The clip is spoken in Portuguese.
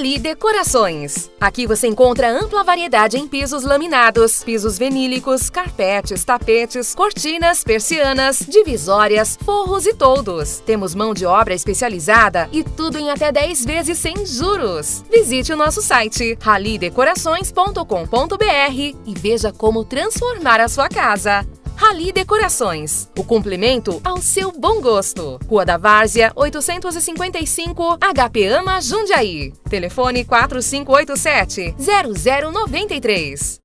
Rali Decorações. Aqui você encontra ampla variedade em pisos laminados, pisos vinílicos, carpetes, tapetes, cortinas, persianas, divisórias, forros e toldos. Temos mão de obra especializada e tudo em até 10 vezes sem juros. Visite o nosso site ralidecorações.com.br e veja como transformar a sua casa. Rali Decorações. O complemento ao seu bom gosto. Rua da Várzea, 855, HP Ama Jundiaí. Telefone 4587 0093.